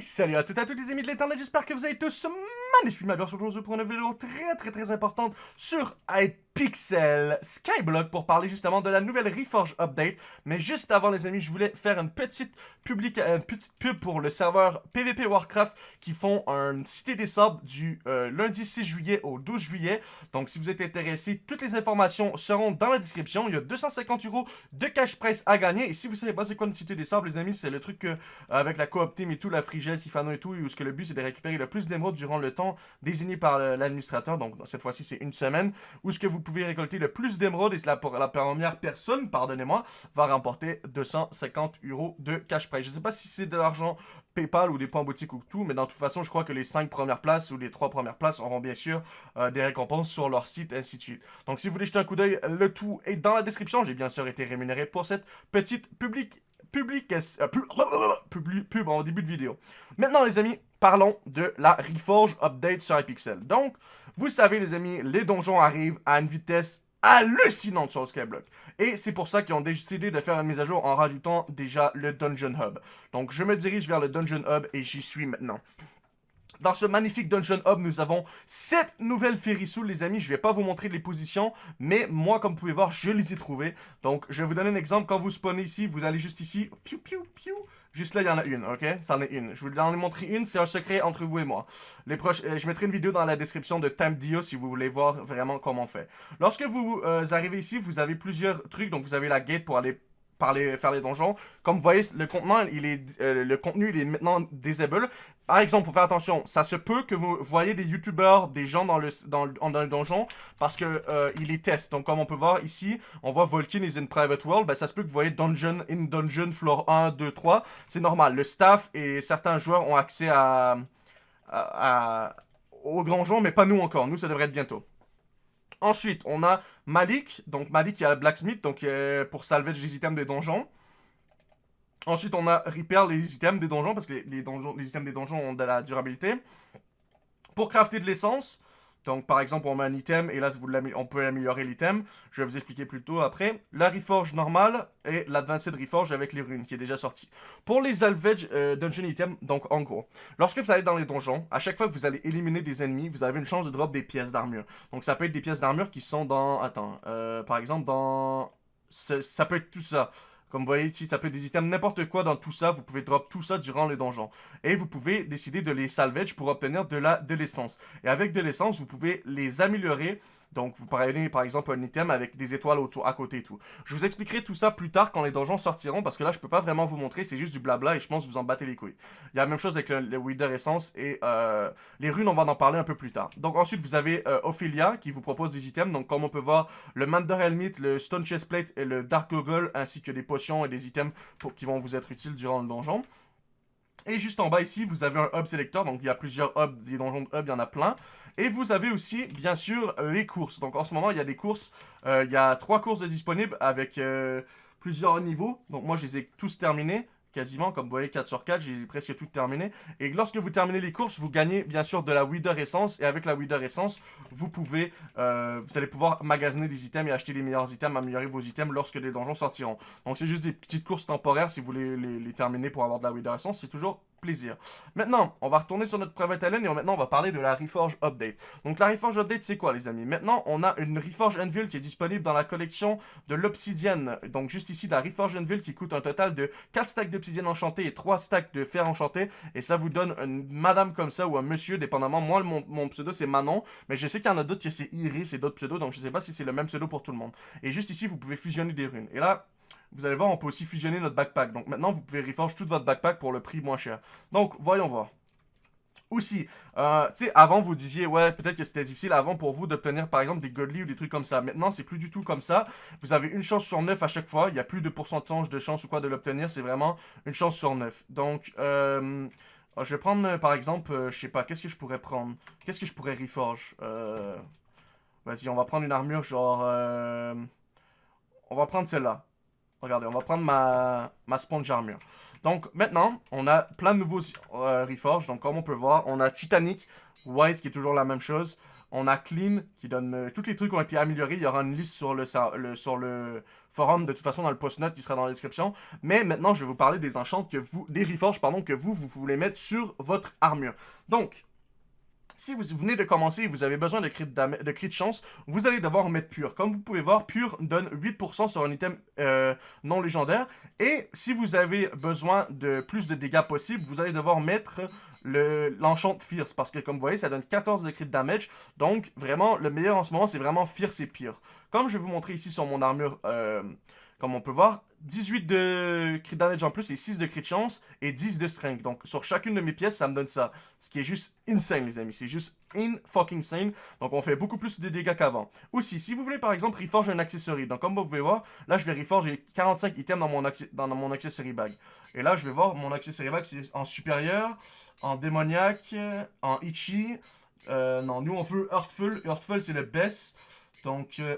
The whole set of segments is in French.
salut à toutes et à tous les amis de l'internet, j'espère que vous allez tous magnifiquement bien. Aujourd'hui pour une vidéo très très très importante sur Hypixel Skyblock pour parler justement de la nouvelle Reforge Update. Mais juste avant les amis, je voulais faire une petite, public une petite pub pour le serveur PvP Warcraft qui font un Cité des Sables du euh, lundi 6 juillet au 12 juillet. Donc si vous êtes intéressé, toutes les informations seront dans la description. Il y a 250 euros de cash price à gagner. Et si vous savez pas c'est quoi une Cité des Sables les amis, c'est le truc que, avec la coop team et tout, la Frigel, Sifano et tout, où ce que le but c'est de récupérer le plus d'émeraudes durant le temps désigné par l'administrateur, donc cette fois-ci c'est une semaine, ce que vous pouvez récolter le plus d'émeraudes, et la, la première personne, pardonnez-moi, va remporter 250 euros de cash prize. Je ne sais pas si c'est de l'argent PayPal ou des points boutique ou tout, mais dans toute façon, je crois que les 5 premières places ou les 3 premières places auront bien sûr euh, des récompenses sur leur site, ainsi de suite. Donc si vous voulez jeter un coup d'œil, le tout est dans la description. J'ai bien sûr été rémunéré pour cette petite public publication, euh, pub, pub en début de vidéo. Maintenant les amis, parlons de la Reforge Update sur Hypixel. Donc, vous savez les amis, les donjons arrivent à une vitesse hallucinante sur Skyblock. Et c'est pour ça qu'ils ont décidé de faire une mise à jour en rajoutant déjà le Dungeon Hub. Donc je me dirige vers le Dungeon Hub et j'y suis maintenant. Dans ce magnifique Dungeon Hub, nous avons 7 nouvelles Ferrisous, les amis. Je ne vais pas vous montrer les positions, mais moi, comme vous pouvez voir, je les ai trouvées. Donc, je vais vous donner un exemple. Quand vous spawnez ici, vous allez juste ici. Piou, piou, piou. Juste là, il y en a une, ok? Ça en est une. Je vais vous en montrer une, c'est un secret entre vous et moi. Les proches, euh, je mettrai une vidéo dans la description de Dio si vous voulez voir vraiment comment on fait. Lorsque vous euh, arrivez ici, vous avez plusieurs trucs. Donc, vous avez la gate pour aller faire les donjons. Comme vous voyez, le, il est, euh, le contenu il est maintenant disable. Par exemple, pour faire attention, ça se peut que vous voyez des youtubeurs, des gens dans le, dans, dans le donjon, parce que euh, il est test. Donc comme on peut voir ici, on voit Volkin is in private world, ben, ça se peut que vous voyez dungeon in dungeon floor 1, 2, 3. C'est normal, le staff et certains joueurs ont accès à, à, au donjon, mais pas nous encore. Nous, ça devrait être bientôt. Ensuite, on a Malik. Donc Malik, il y a Blacksmith, donc euh, pour salvage les items des donjons. Ensuite, on a Repair les items des donjons, parce que les, donjons, les items des donjons ont de la durabilité. Pour crafter de l'essence, donc, par exemple, on met un item, et là, on peut améliorer l'item. Je vais vous expliquer plus tôt après. La Reforge normale et l'Advanced Reforge avec les runes, qui est déjà sorti. Pour les Salvage euh, Dungeon Items, donc, en gros, lorsque vous allez dans les donjons, à chaque fois que vous allez éliminer des ennemis, vous avez une chance de drop des pièces d'armure. Donc, ça peut être des pièces d'armure qui sont dans... Attends, euh, par exemple, dans... Ça peut être tout ça. Comme vous voyez ici, ça peut être des items n'importe quoi dans tout ça. Vous pouvez drop tout ça durant les donjons. Et vous pouvez décider de les salvage pour obtenir de la de l'essence. Et avec de l'essence, vous pouvez les améliorer donc, vous prenez par exemple un item avec des étoiles autour, à côté et tout. Je vous expliquerai tout ça plus tard quand les donjons sortiront, parce que là, je peux pas vraiment vous montrer, c'est juste du blabla et je pense que vous en battez les couilles. Il y a la même chose avec le, Wither Essence et euh, les runes, on va en parler un peu plus tard. Donc ensuite, vous avez euh, Ophelia qui vous propose des items. Donc comme on peut voir, le Mander Helmet, le Stone Chestplate et le Dark Goggle, ainsi que des potions et des items qui vont vous être utiles durant le donjon. Et juste en bas ici, vous avez un hub selector. Donc il y a plusieurs hubs, des donjons de hub, il y en a plein. Et vous avez aussi, bien sûr, les courses. Donc en ce moment, il y a des courses. Euh, il y a trois courses disponibles avec euh, plusieurs niveaux. Donc moi, je les ai tous terminés quasiment, comme vous voyez 4 sur 4, j'ai presque tout terminé. Et lorsque vous terminez les courses, vous gagnez bien sûr de la Wither Essence, et avec la Wither Essence, vous pouvez, euh, vous allez pouvoir magasiner des items et acheter les meilleurs items, améliorer vos items lorsque les donjons sortiront. Donc c'est juste des petites courses temporaires si vous voulez les, les terminer pour avoir de la Wither Essence, c'est toujours plaisir. Maintenant, on va retourner sur notre private island et maintenant on va parler de la Reforge Update. Donc la Reforge Update, c'est quoi les amis? Maintenant, on a une Reforge Anvil qui est disponible dans la collection de l'obsidienne. Donc juste ici, la Reforge Anvil qui coûte un total de 4 stacks d'obsidienne enchantée et 3 stacks de fer enchanté. Et ça vous donne une madame comme ça ou un monsieur, dépendamment. Moi, mon, pseudo, c'est Manon. Mais je sais qu'il y en a d'autres qui c'est Iris et d'autres pseudos. Donc je sais pas si c'est le même pseudo pour tout le monde. Et juste ici, vous pouvez fusionner des runes. Et là, vous allez voir, on peut aussi fusionner notre backpack. Donc maintenant, vous pouvez reforge tout votre backpack pour le prix moins cher. Donc, voyons voir. Aussi, euh, tu sais, avant, vous disiez, ouais, peut-être que c'était difficile avant pour vous d'obtenir, par exemple, des godly ou des trucs comme ça. Maintenant, c'est plus du tout comme ça. Vous avez une chance sur 9 à chaque fois. Il n'y a plus de pourcentage de chance ou quoi de l'obtenir. C'est vraiment une chance sur 9. Donc, euh, je vais prendre, par exemple, euh, je sais pas, qu'est-ce que je pourrais prendre? Qu'est-ce que je pourrais reforge euh, Vas-y, on va prendre une armure genre... on va prendre celle-là. Regardez, on va prendre ma, ma sponge armure. Donc maintenant, on a plein de nouveaux euh, Reforge. Donc comme on peut voir, on a Titanic, Wise qui est toujours la même chose. On a Clean qui donne... Euh, tous les trucs ont été améliorés. Il y aura une liste sur le, sur le forum, de toute façon dans le post-note qui sera dans la description. Mais maintenant, je vais vous parler des enchants que vous... Des Reforges, pardon, que vous, vous voulez mettre sur votre armure. Donc, si vous venez de commencer et vous avez besoin de crit de, chance, vous allez devoir mettre pur. Comme vous pouvez voir, pur donne 8% sur un item euh, non légendaire. Et si vous avez besoin de plus de dégâts possibles, vous allez devoir mettre l'enchant Fierce. Parce que comme vous voyez, ça donne 14 de crit damage. Donc vraiment, le meilleur en ce moment, c'est vraiment Fierce et pire. Comme je vais vous montrer ici sur mon armure... Euh, comme on peut voir, 18 de crit damage en plus et 6 de crit chance et 10 de strength. Donc sur chacune de mes pièces, ça me donne ça. Ce qui est juste insane les amis, c'est juste in fucking sane. Donc on fait beaucoup plus de dégâts qu'avant. Aussi, si vous voulez par exemple reforge un accessory, donc comme vous pouvez voir, là je vais reforge, j'ai 45 items dans mon, dans mon accessory bag. Et là je vais voir mon accessory bag, c'est en supérieur, en démoniaque, en itchy. Euh, non, nous on veut Heartful. Heartful c'est le best. Donc euh.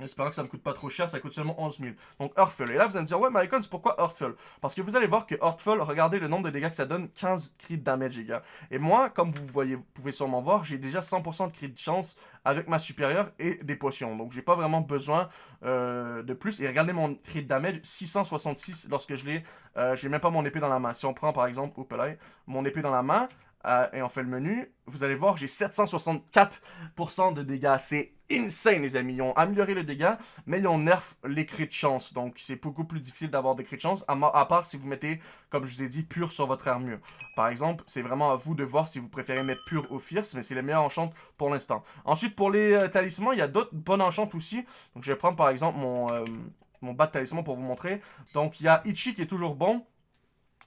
J'espère que ça me coûte pas trop cher, ça coûte seulement 11 000. Donc Earthful. Et là, vous allez me dire, ouais, c'est pourquoi Earthful Parce que vous allez voir que Earthful, regardez le nombre de dégâts que ça donne, 15 crit damage, les gars. Et moi, comme vous voyez, pouvez sûrement voir, j'ai déjà 100% de crit de chance avec ma supérieure et des potions. Donc j'ai pas vraiment besoin euh, de plus. Et regardez mon crit damage, 666 lorsque je l'ai. Euh, j'ai même pas mon épée dans la main. Si on prend par exemple, oups là, mon épée dans la main, euh, et on fait le menu, vous allez voir, j'ai 764% de dégâts. C'est insane, les amis. Ils ont amélioré le dégât, mais ils ont nerf les crits de chance. Donc, c'est beaucoup plus difficile d'avoir des crits de chance, à, part si vous mettez, comme je vous ai dit, pur sur votre armure. Par exemple, c'est vraiment à vous de voir si vous préférez mettre pur ou fierce, mais c'est le meilleur enchant pour l'instant. Ensuite, pour les euh, talismans, il y a d'autres bonnes enchantes aussi. Donc, je vais prendre, par exemple, mon, euh, mon bas de talisman pour vous montrer. Donc, il y a Ichi qui est toujours bon.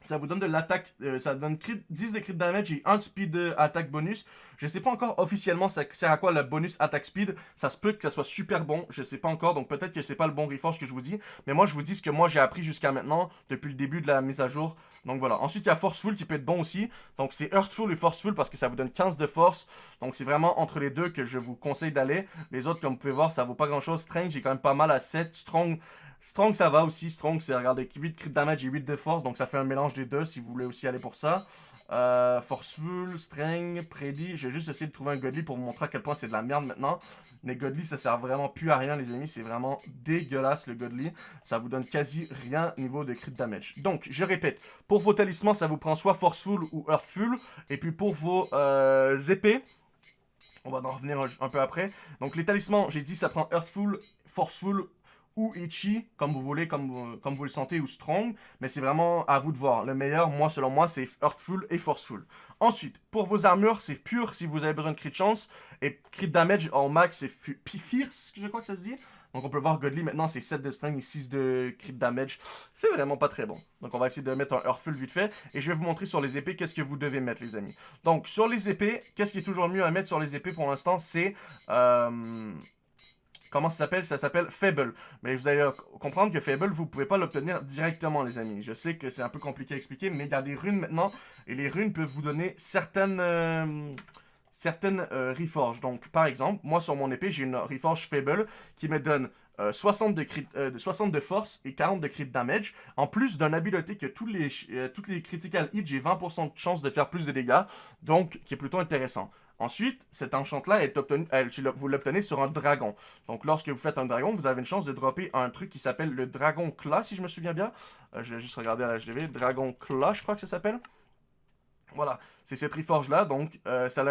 Ça vous donne de l'attaque, euh, ça donne 10 de crit damage et 1 speed euh, attaque bonus. Je sais pas encore officiellement ça sert à quoi le bonus attaque speed. Ça se peut que ça soit super bon, je sais pas encore, donc peut-être que c'est pas le bon reforge que je vous dis. Mais moi je vous dis ce que moi j'ai appris jusqu'à maintenant, depuis le début de la mise à jour. Donc voilà. Ensuite il y a Forceful qui peut être bon aussi. Donc c'est Earthful et Forceful parce que ça vous donne 15 de force. Donc c'est vraiment entre les deux que je vous conseille d'aller. Les autres comme vous pouvez voir ça vaut pas grand chose. Strange j'ai quand même pas mal à 7. Strong Strong, ça va aussi. Strong, c'est, regardez, 8 crit damage et 8 de force. Donc, ça fait un mélange des deux si vous voulez aussi aller pour ça. Euh, Forceful, Strength, Predy. J'ai juste essayé de trouver un Godly pour vous montrer à quel point c'est de la merde maintenant. Mais Godly, ça sert vraiment plus à rien, les amis. C'est vraiment dégueulasse, le Godly. Ça vous donne quasi rien niveau de crit damage. Donc, je répète. Pour vos talismans, ça vous prend soit Forceful ou Earthful. Et puis, pour vos euh, épées... On va en revenir un, un peu après. Donc, les talismans, j'ai dit, ça prend Earthful, Forceful ou Ichi, comme vous voulez, comme, vous le sentez, ou Strong, mais c'est vraiment à vous de voir. Le meilleur, moi, selon moi, c'est Earthful et Forceful. Ensuite, pour vos armures, c'est pur si vous avez besoin de crit chance, et crit damage en max, c'est Fierce, je crois que ça se dit. Donc on peut voir Godly maintenant, c'est 7 de strength et 6 de crit damage. C'est vraiment pas très bon. Donc on va essayer de mettre un Earthful vite fait. Et je vais vous montrer sur les épées qu'est-ce que vous devez mettre les amis. Donc sur les épées, qu'est-ce qui est toujours mieux à mettre sur les épées pour l'instant, c'est... Euh, Comment ça s'appelle? Ça s'appelle Fable. Mais vous allez comprendre que Fable, vous pouvez pas l'obtenir directement, les amis. Je sais que c'est un peu compliqué à expliquer, mais il y a des runes maintenant, et les runes peuvent vous donner certaines... Euh, certaines euh, reforges. Donc, par exemple, moi, sur mon épée, j'ai une reforge Fable qui me donne 60, de crit, 60 de force et 40 de crit damage, en plus d'une habileté que tous les, toutes les critical hits, j'ai 20% de chance de faire plus de dégâts, donc qui est plutôt intéressant. Ensuite, cet enchant-là, vous l'obtenez sur un dragon. Donc, lorsque vous faites un dragon, vous avez une chance de dropper un truc qui s'appelle le Dragon Claw, si je me souviens bien. Euh, je vais juste regarder à la HDV. Dragon Claw, je crois que ça s'appelle. Voilà, c'est cette reforge-là, donc euh, ça,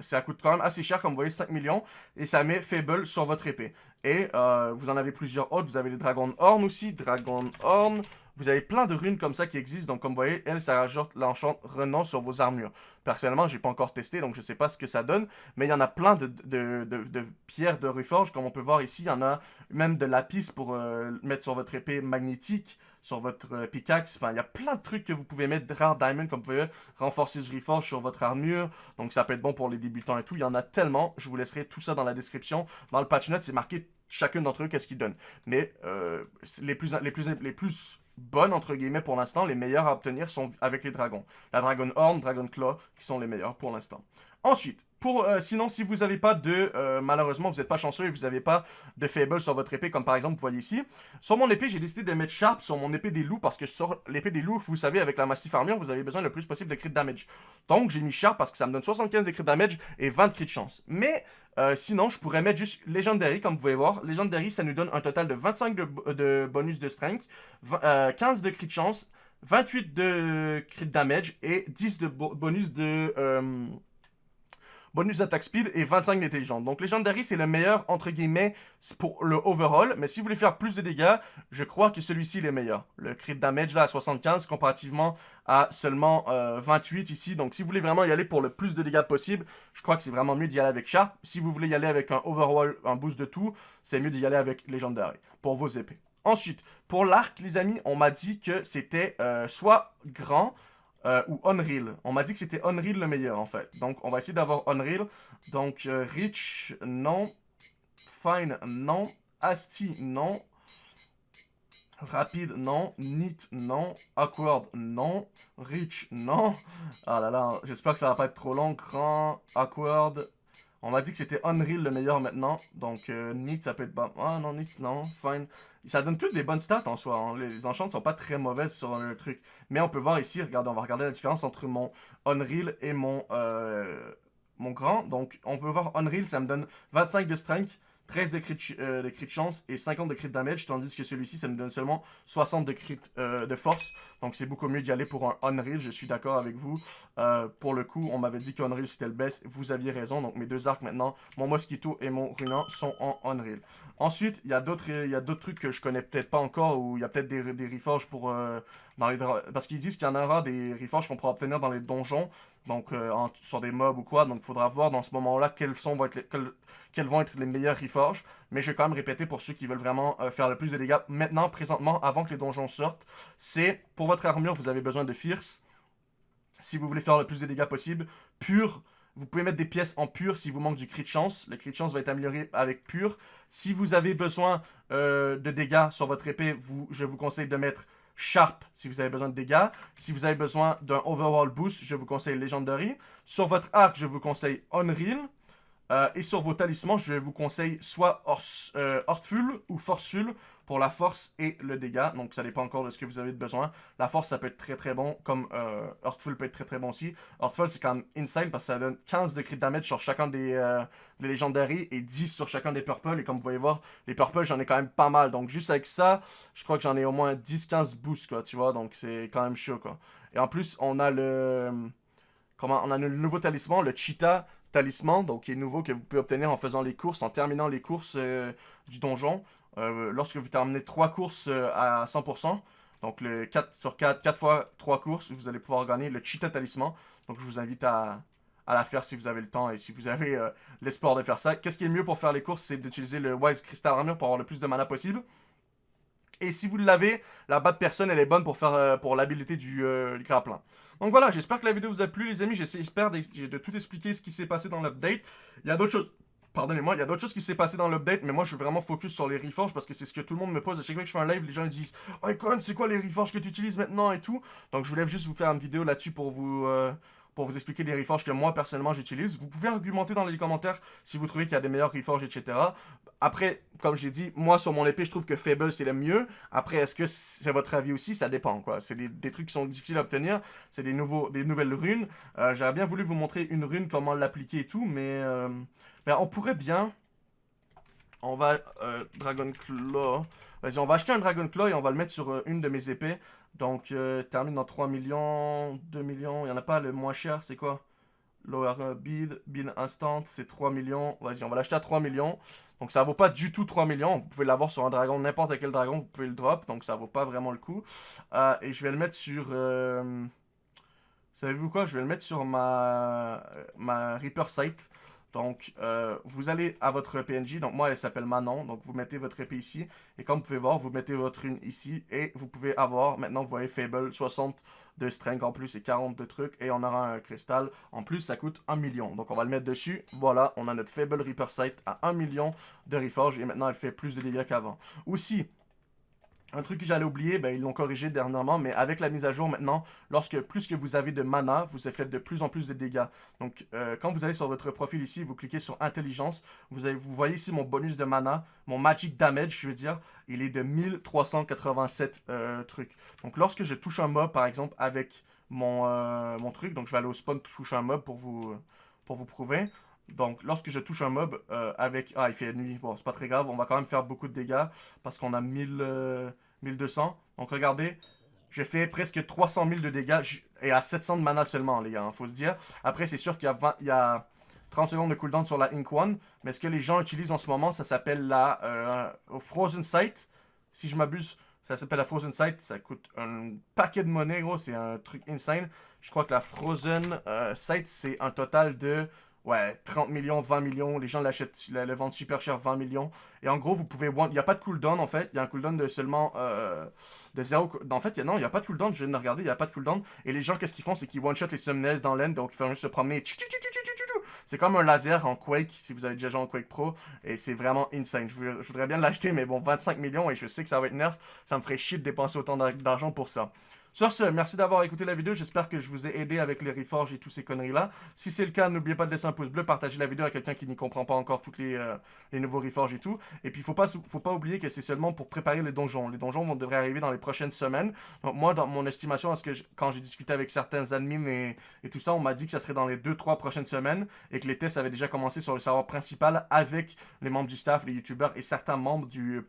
ça, coûte quand même assez cher, comme vous voyez, 5 millions, et ça met Fable sur votre épée. Et euh, vous en avez plusieurs autres, vous avez les Dragon Horn aussi, Dragon Horn, vous avez plein de runes comme ça qui existent. Donc, comme vous voyez, elle, ça rajoute l'enchant renom sur vos armures. Personnellement, j'ai pas encore testé, donc je sais pas ce que ça donne. Mais il y en a plein de, pierres de reforge, comme on peut voir ici. Il y en a même de lapis pour euh, mettre sur votre épée magnétique, sur votre euh, pickaxe. Enfin, il y a plein de trucs que vous pouvez mettre. de Rare Diamond, comme vous pouvez renforcer ce reforge sur votre armure. Donc, ça peut être bon pour les débutants et tout. Il y en a tellement. Je vous laisserai tout ça dans la description. Dans le patch note, c'est marqué chacun d'entre eux qu'est-ce qu'ils donnent. Mais euh, les plus les plus les plus bonnes, entre guillemets, pour l'instant. Les meilleures à obtenir sont avec les dragons. La Dragon Horn, Dragon Claw, qui sont les meilleurs pour l'instant. Ensuite, euh, sinon, si vous n'avez pas de... euh, malheureusement, vous n'êtes pas chanceux et vous n'avez pas de faible sur votre épée, comme par exemple, vous voyez ici. Sur mon épée, j'ai décidé de mettre Sharp sur mon épée des loups, parce que sur l'épée des loups, vous savez, avec la Massif Armure, vous avez besoin le plus possible de crit damage. Donc, j'ai mis Sharp parce que ça me donne 75 de crit damage et 20 de crit chance. Mais... euh, sinon, je pourrais mettre juste Legendary, comme vous pouvez voir. Legendary, ça nous donne un total de 25 de, de bonus de strength, 20, euh, 15 de crit chance, 28 de crit damage et 10 de bo- bonus de... euh, bonus d'attaque speed et 25 d'intelligence. Donc Legendary, c'est le meilleur, entre guillemets, pour le overall. Mais si vous voulez faire plus de dégâts, je crois que celui-ci est le meilleur. Le crit damage, là, à 75, comparativement à seulement euh, 28 ici. Donc si vous voulez vraiment y aller pour le plus de dégâts possible, je crois que c'est vraiment mieux d'y aller avec Sharp. Si vous voulez y aller avec un overall, un boost de tout, c'est mieux d'y aller avec Legendary pour vos épées. Ensuite, pour l'arc, les amis, on m'a dit que c'était euh, soit grand euh, ou Unreal. On m'a dit que c'était Unreal le meilleur, en fait. Donc, on va essayer d'avoir Unreal. Donc, euh, Rich, non. Fine, non. Asti, non. Rapide, non. Neat, non. Awkward, non. Rich, non. Ah là là, j'espère que ça va pas être trop long. Grand, awkward. On m'a dit que c'était Unreal le meilleur maintenant. Donc, euh, Neat, ça peut être... bon. Ah non, Neat, non. Fine. Ça donne toutes des bonnes stats en soi. hein. Les, les enchantes sont pas très mauvaises sur le truc. Mais on peut voir ici, regardez, on va regarder la différence entre mon Unreal et mon, euh, mon grand. Donc, on peut voir Unreal, ça me donne 25 de strength, 13 de crit, euh, de chance et 50 de crit damage, tandis que celui-ci, ça me donne seulement 60 de crit euh, de force. Donc, c'est beaucoup mieux d'y aller pour un Unreal, je suis d'accord avec vous. Euh, pour le coup, on m'avait dit qu'Unreal c'était le best, vous aviez raison. Donc, mes deux arcs maintenant, mon Mosquito et mon Runan, sont en Unreal. Ensuite, il y a d'autres trucs que je connais peut-être pas encore, ou il y a peut-être des, des reforges pour... parce qu'ils disent qu'il y en aura des reforges qu'on pourra obtenir dans les donjons, donc euh, sur des mobs ou quoi, donc il faudra voir dans ce moment-là quels, vont être les, quels, quels les meilleurs reforges, mais je vais quand même répéter pour ceux qui veulent vraiment euh, faire le plus de dégâts maintenant, présentement, avant que les donjons sortent, c'est, pour votre armure, vous avez besoin de Fierce, si vous voulez faire le plus de dégâts possible, pur, vous pouvez mettre des pièces en pur si vous manque du crit chance. Le crit chance va être amélioré avec pur. Si vous avez besoin euh, de dégâts sur votre épée, je vous conseille de mettre Sharp si vous avez besoin de dégâts. Si vous avez besoin d'un overall boost, je vous conseille Legendary. Sur votre arc, je vous conseille Unreal. Euh, et sur vos talismans, je vous conseille soit Ors- euh, ou Forceful pour la force et le dégât. Donc ça dépend encore de ce que vous avez de besoin. La force, ça peut être très très bon, comme euh, Heartful peut être très très bon aussi. Heartful, c'est quand même insane parce que ça donne 15 de crit damage sur chacun des, euh, des et 10 sur chacun des Purple. Et comme vous voyez voir, les Purple, j'en ai quand même pas mal. Donc juste avec ça, je crois que j'en ai au moins 10-15 boosts, quoi, tu vois. Donc c'est quand même chaud, quoi. Et en plus, on a le... Comment On a le nouveau talisman, le Cheetah talisman, donc qui est nouveau que vous pouvez obtenir en faisant les courses, en terminant les courses euh, du donjon. Euh, lorsque vous terminez 3 courses euh, à 100%, donc le 4 sur 4, 4 fois 3 courses, vous allez pouvoir gagner le Cheetah talisman. Donc je vous invite à, à la faire si vous avez le temps et si vous avez euh, l'espoir de faire ça. Qu'est-ce qui est le mieux pour faire les courses, c'est d'utiliser le Wise Crystal Armor pour avoir le plus de mana possible. Et si vous l'avez, la batte personne, elle est bonne pour faire pour l'habilité du, euh. Donc voilà, j'espère que la vidéo vous a plu les amis, j'espère de tout expliquer ce qui s'est passé dans l'update. Il y a d'autres choses, pardonnez-moi, il y a d'autres choses qui s'est passé dans l'update, mais moi je suis vraiment focus sur les reforges parce que c'est ce que tout le monde me pose. À chaque fois que je fais un live, les gens ils disent « Oh Icon, c'est quoi les reforges que tu utilises maintenant et tout ?» Donc je voulais juste vous faire une vidéo là-dessus pour vous... euh, pour vous expliquer les reforges que moi personnellement j'utilise. Vous pouvez argumenter dans les commentaires si vous trouvez qu'il y a des meilleurs reforges, etc. Après, comme j'ai dit, moi sur mon épée, je trouve que Fable c'est le mieux. Après, est-ce que c'est votre avis aussi? Ça dépend, quoi. C'est des, trucs qui sont difficiles à obtenir. C'est des, des nouvelles runes. Euh, J'aurais bien voulu vous montrer une rune, comment l'appliquer et tout, mais, euh, on pourrait bien. On va. Euh, Dragon Claw. Vas-y, on va acheter un Dragon Claw et on va le mettre sur euh, une de mes épées. Donc, euh, termine dans 3 millions, 2 millions. Il n'y en a pas le moins cher, c'est quoi? Lower euh, bid, bid instant, c'est 3 millions. Vas-y, on va l'acheter à 3 millions. Donc ça vaut pas du tout 3 millions. Vous pouvez l'avoir sur un dragon, n'importe quel dragon, vous pouvez le drop. Donc ça vaut pas vraiment le coup. Euh, et je vais le mettre sur... Euh... Savez-vous quoi? Je vais le mettre sur ma, ma Reaper Sight. Donc, euh, vous allez à votre PNJ. Donc, moi, elle s'appelle Manon. Donc, vous mettez votre épée ici. Et comme vous pouvez voir, vous mettez votre rune ici. Et vous pouvez avoir, maintenant, vous voyez, Fable, 60 de strength en plus et 40 de trucs. Et on aura un cristal. En plus, ça coûte 1 million. Donc, on va le mettre dessus. Voilà, on a notre Fable Reaper Sight à 1 million de Reforge. Et maintenant, elle fait plus de dégâts qu'avant. Aussi, Un truc que j'allais oublier, ben, ils l'ont corrigé dernièrement, mais avec la mise à jour maintenant, lorsque plus que vous avez de mana, vous faites de plus en plus de dégâts. Donc, euh, quand vous allez sur votre profil ici, vous cliquez sur Intelligence, vous, avez, vous voyez ici mon bonus de mana, mon Magic Damage, je veux dire, il est de 1387 euh, trucs. Donc, lorsque je touche un mob, par exemple, avec mon, euh, mon truc, donc je vais aller au spawn toucher un mob pour vous, pour vous prouver. Donc, lorsque je touche un mob avec... Ah, il fait nuit. Bon, c'est pas très grave. On va quand même faire beaucoup de dégâts parce qu'on a 1000... 1200. Donc regardez, j'ai fait presque 300 000 de dégâts et à 700 de mana seulement, les gars, il hein, faut se dire. Après, c'est sûr qu'il y, a 30 secondes de cooldown sur la Ink One, mais ce que les gens utilisent en ce moment, ça s'appelle la euh, Frozen Sight. Si je m'abuse, ça s'appelle la Frozen Sight. Ça coûte un paquet de monnaie, gros. C'est un truc insane. Je crois que la Frozen euh, Sight, c'est un total de ouais, 30 millions, 20 millions. Les gens l'achètent, le vendent super cher, 20 millions. Et en gros, vous pouvez... Il n'y a pas de cooldown, en fait. Il y a un cooldown de seulement... Euh, de zéro... En fait, non, il n'y a pas de cooldown. Je viens de regarder, il n'y a pas de cooldown. Et les gens, qu'est-ce qu'ils font? C'est qu'ils one-shot les summoners dans l'end. Donc, ils font juste se promener. C'est comme un laser en Quake, si vous avez déjà joué en Quake Pro. Et c'est vraiment insane. Je, voudrais bien l'acheter, mais bon, 25 millions. Et je sais que ça va être nerf. Ça me ferait chier de dépenser autant d'argent pour ça. Sur ce, merci d'avoir écouté la vidéo. J'espère que je vous ai aidé avec les reforges et tous ces conneries-là. Si c'est le cas, n'oubliez pas de laisser un pouce bleu, partager la vidéo à quelqu'un qui n'y comprend pas encore tous les, euh, les nouveaux reforges et tout. Et puis, il faut pas, faut pas oublier que c'est seulement pour préparer les donjons. Les donjons vont, devraient arriver dans les prochaines semaines. Donc, moi, dans mon estimation, que quand j'ai discuté avec certains admins et, et tout ça, on m'a dit que ça serait dans les 2-3 prochaines semaines et que les tests avaient déjà commencé sur le serveur principal avec les membres du staff, les youtubeurs et certains membres du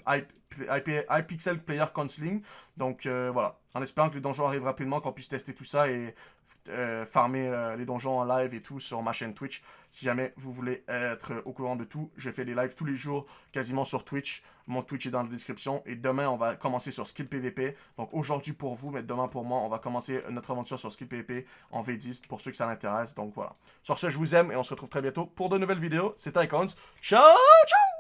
iPixel Player Counseling. Donc, euh, voilà en espérant que les donjons arrivent rapidement, qu'on puisse tester tout ça et euh, farmer euh, les donjons en live et tout sur ma chaîne Twitch. Si jamais vous voulez être au courant de tout, je fais des lives tous les jours quasiment sur Twitch. Mon Twitch est dans la description. Et demain, on va commencer sur Skill PVP. Donc aujourd'hui pour vous, mais demain pour moi, on va commencer notre aventure sur Skill PVP en V10 pour ceux que ça l'intéresse. Donc voilà. Sur ce, je vous aime et on se retrouve très bientôt pour de nouvelles vidéos. C'était Icons. Ciao, ciao